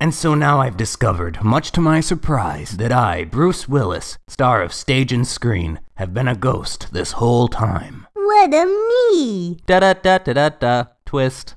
And so now I've discovered, much to my surprise, that I, Bruce Willis, star of stage and screen, have been a ghost this whole time. What a me! Da da da da da da. Twist.